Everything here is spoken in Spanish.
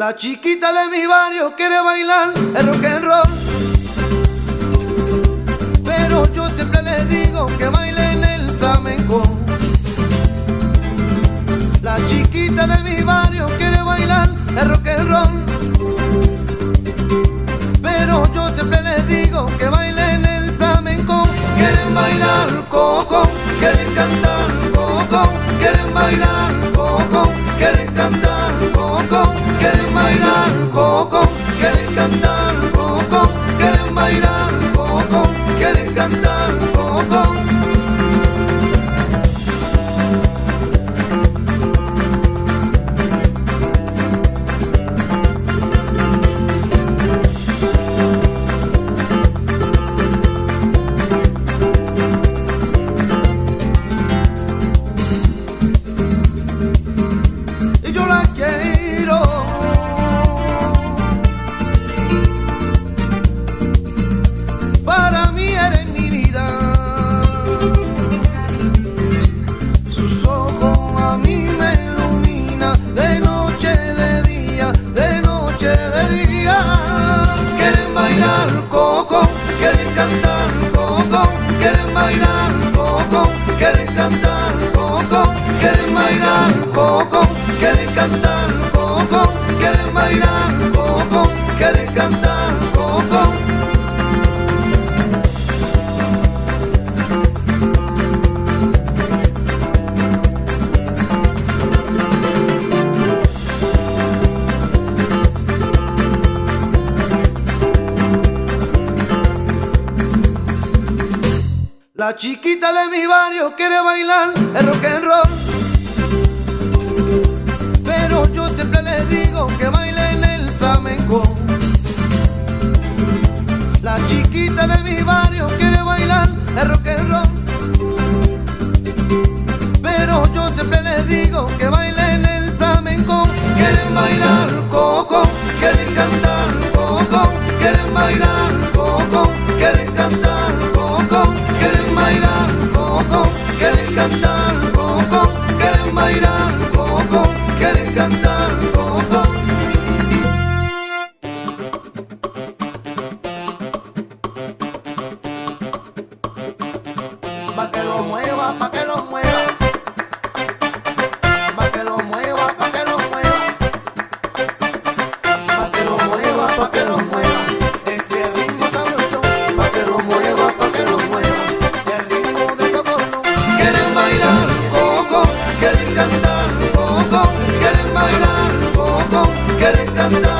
La chiquita de mi barrio quiere bailar el rock and roll. Pero yo siempre les digo que bailen el flamenco. Coco, quieren bailar coco, quieren cantar coco, quieren bailar coco, La chiquita de mi barrio quiere bailar el rock and roll. Pero yo siempre les digo que bailen el flamenco. La chiquita de mi barrio quiere bailar el rock and roll. Pero yo siempre les digo que bailen el flamenco. Quieren bailar coco, coco. Pa' que lo mueva, pa' que love.